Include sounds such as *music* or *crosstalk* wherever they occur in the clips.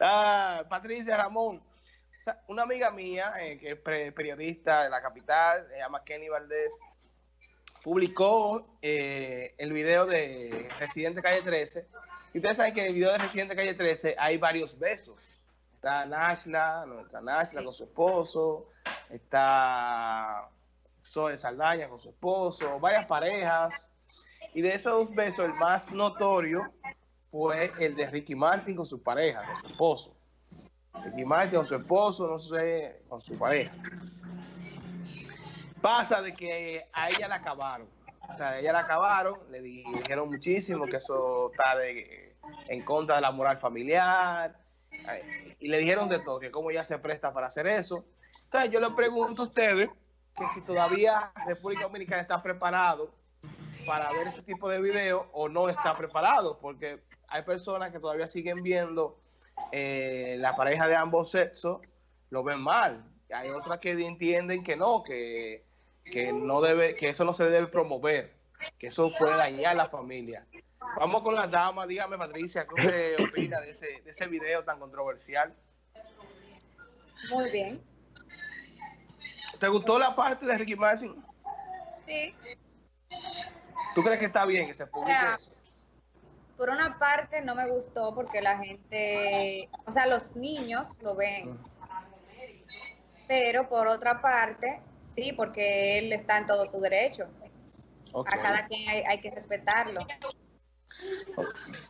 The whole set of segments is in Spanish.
Ah, Patricia Ramón, una amiga mía, eh, que es periodista de la capital, se llama Kenny Valdés, publicó eh, el video de Residente Calle 13. Y ustedes saben que en el video de Residente Calle 13 hay varios besos. Está Nashla, nuestra Nashla con su esposo, está Zoe Saldaña con su esposo, varias parejas. Y de esos besos, el más notorio fue el de Ricky Martin con su pareja, con su esposo. Ricky Martin con su esposo, no sé, con su pareja. Pasa de que a ella la acabaron. O sea, a ella la acabaron, le dijeron muchísimo que eso está en contra de la moral familiar. Y le dijeron de todo, que cómo ella se presta para hacer eso. Entonces yo le pregunto a ustedes que si todavía República Dominicana está preparado para ver ese tipo de video o no está preparado, porque hay personas que todavía siguen viendo eh, la pareja de ambos sexos, lo ven mal. Hay otras que entienden que no, que, no debe, que eso no se debe promover, que eso puede dañar a la familia. Vamos con las damas, dígame Patricia, ¿qué usted *coughs* opina de ese, de ese video tan controversial? Muy bien. ¿Te gustó la parte de Ricky Martin? Sí. ¿Tú crees que está bien que se publique eso? Por una parte no me gustó porque la gente, o sea, los niños lo ven. Pero por otra parte, sí, porque él está en todo su derecho. A cada quien hay, que respetarlo.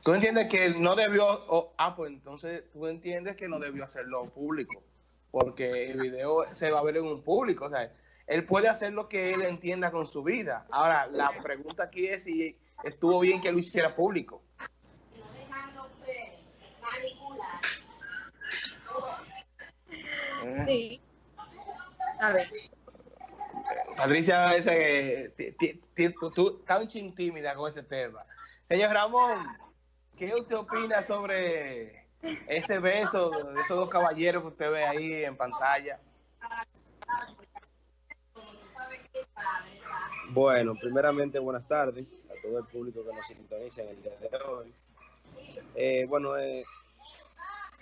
¿Tú entiendes que no debió, ah, pues entonces tú entiendes que no debió hacerlo público? Porque el video se va a ver en un público, o sea, él puede hacer lo que él entienda con su vida. Ahora, la pregunta aquí es si estuvo bien que lo hiciera público. Sí. A ver. Patricia, tú estás un chin tímida con ese tema. Señor Ramón, ¿qué usted opina sobre ese beso de esos dos caballeros que usted ve ahí en pantalla? Bueno, primeramente buenas tardes a todo el público que nos sintoniza en el día de hoy. Eh, bueno, eh,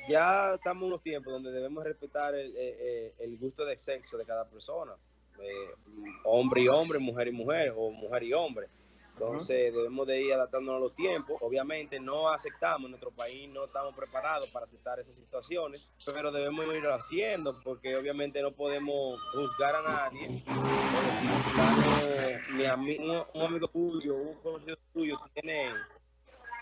ya estamos en unos tiempos donde debemos respetar el, eh, el gusto de sexo de cada persona, hombre y hombre, mujer y mujer, o mujer y hombre. Entonces debemos de ir adaptándonos a los tiempos. Obviamente no aceptamos, en nuestro país no estamos preparados para aceptar esas situaciones, pero debemos ir haciendo porque obviamente no podemos juzgar a nadie. mi amigo, un amigo tuyo, un conocido tuyo tiene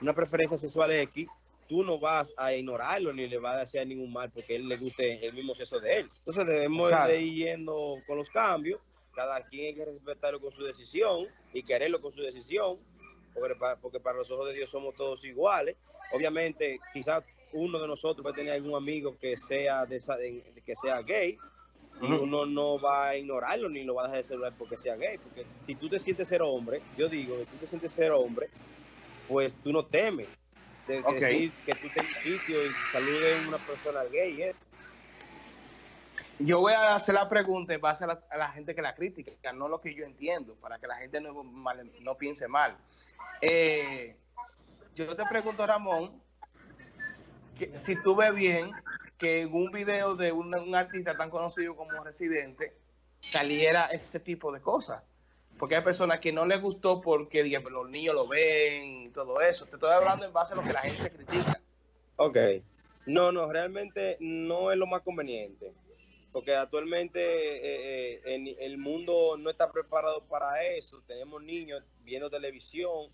una preferencia sexual X, tú no vas a ignorarlo ni le vas a hacer ningún mal porque él le guste el mismo sexo de él. Entonces debemos de ir yendo con los cambios cada quien hay que respetarlo con su decisión y quererlo con su decisión, porque para, los ojos de Dios somos todos iguales. Obviamente, quizás uno de nosotros va a tener algún amigo que sea de, que sea gay y uno no va a ignorarlo ni lo va a dejar de celular porque sea gay, porque si tú te sientes ser hombre, yo digo que tú te sientes ser hombre, pues tú no temes de, decir que tú tengas sitio y saludes a una persona gay, ¿eh? Yo voy a hacer la pregunta en base a la, gente que la critica, no lo que yo entiendo, para que la gente no, no piense mal. Eh, yo te pregunto, Ramón, que, si tú ves bien que en un video de un, artista tan conocido como Residente saliera este tipo de cosas. Porque hay personas que no les gustó porque los niños lo ven todo eso. Te estoy hablando en base a lo que la gente critica. Ok. No, no, realmente no es lo más conveniente porque actualmente eh, eh, el mundo no está preparado para eso. Tenemos niños viendo televisión,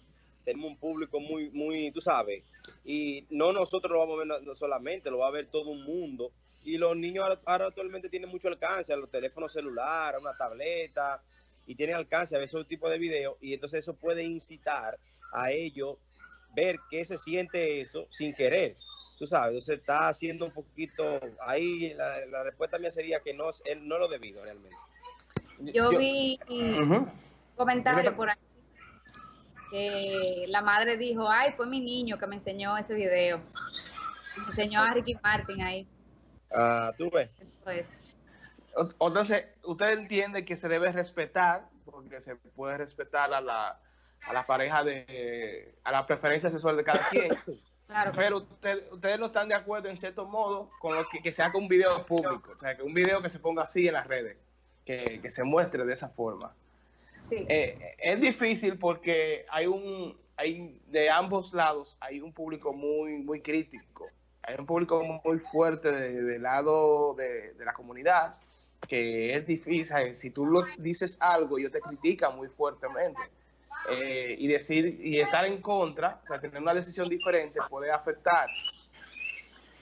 tenemos un público muy, muy, tú sabes, y no nosotros lo vamos a ver solamente, lo va a ver todo un mundo. Y los niños ahora, actualmente tienen mucho alcance los teléfonos celulares, una tableta, y tienen alcance a ver esos tipos de videos, y entonces eso puede incitar a ellos ver qué se siente eso sin querer tú sabes, entonces está haciendo un poquito, ahí la, respuesta mía sería que no, él no lo debido realmente. Yo, vi un comentario por ahí que la madre dijo, ay, fue mi niño que me enseñó ese video. Me enseñó a Ricky Martin ahí. Ah, tú ves. Pues. Entonces, usted entiende que se debe respetar, porque se puede respetar a la, a la pareja de, a la preferencia sexual de cada quien, *coughs* Claro. Pero ustedes no están de acuerdo en cierto modo con lo que, que se haga un video público, o sea, que un video que se ponga así en las redes, que, que se muestre de esa forma. Sí. Eh, es difícil porque hay un, hay de ambos lados hay un público muy, muy crítico, hay un público muy fuerte del lado de, de, la comunidad que es difícil, si tú lo dices algo, ellos te critican muy fuertemente. Eh, y decir y estar en contra, o sea, tener una decisión diferente puede afectar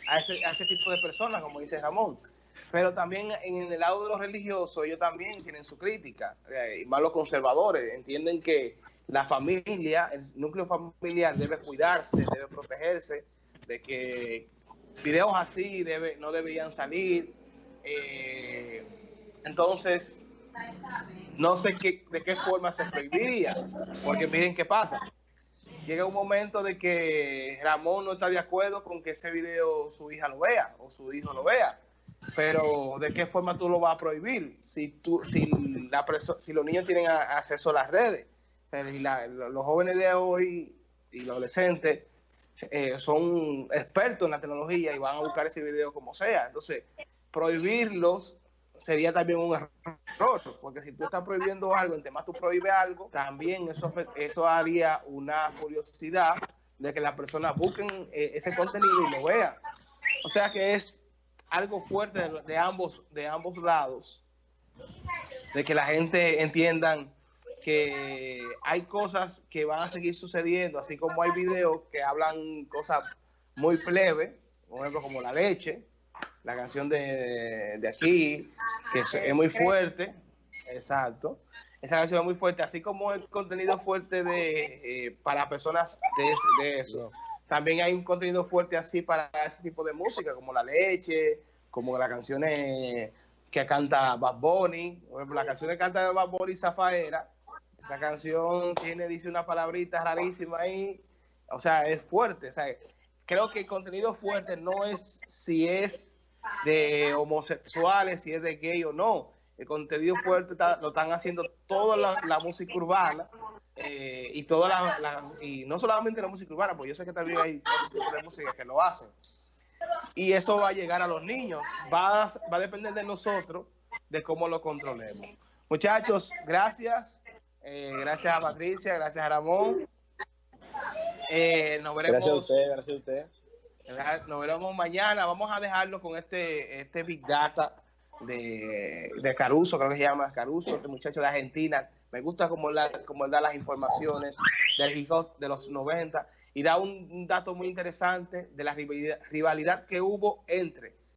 a ese, a ese tipo de personas, como dice Ramón. Pero también en el lado de los religiosos, ellos también tienen su crítica, eh, y más los conservadores, entienden que la familia, el núcleo familiar debe cuidarse, debe protegerse, de que videos así debe, no deberían salir. Eh, entonces, no sé qué, de qué forma se prohibiría, porque miren qué pasa. Llega un momento de que Ramón no está de acuerdo con que ese video su hija lo vea o su hijo lo vea, pero ¿de qué forma tú lo vas a prohibir si, tú, si, la si los niños tienen acceso a las redes? Y los jóvenes de hoy y los adolescentes eh, son expertos en la tecnología y van a buscar ese video como sea. Entonces, prohibirlos sería también un error, porque si tú estás prohibiendo algo, entre más tú prohíbes algo, también eso, eso haría una curiosidad de que las personas busquen eh, ese contenido y lo vean. O sea que es algo fuerte de, ambos, de ambos lados, de que la gente entiendan que hay cosas que van a seguir sucediendo, así como hay videos que hablan cosas muy plebe, por ejemplo como la leche, la canción de, de aquí, que es, muy fuerte, exacto. Esa canción es muy fuerte, así como el contenido fuerte de eh, para personas de, eso. También hay un contenido fuerte así para ese tipo de música, como la leche, como las canciones que canta Bad Bunny, por ejemplo, la canción que canta Bad Bunny Zafaera, esa canción tiene, dice una palabrita rarísima ahí, o sea, es fuerte, o sea, creo que el contenido fuerte no es si es de homosexuales, si es de gay o no. El contenido fuerte lo están haciendo toda la, música urbana eh, y toda la, y no solamente la música urbana, porque yo sé que también hay de música que lo hacen. Y eso va a llegar a los niños. Va, va a depender de nosotros de cómo lo controlemos. Muchachos, gracias. Eh, gracias a Patricia, gracias a Ramón. Eh, nos veremos. A gracias a usted. Nos veremos mañana. Vamos a dejarlo con este, este Big Data de, de Caruso, creo que se llama Caruso, este muchacho de Argentina. Me gusta cómo, la, cómo da las informaciones del hijo de los 90 y da un, dato muy interesante de la rivalidad que hubo entre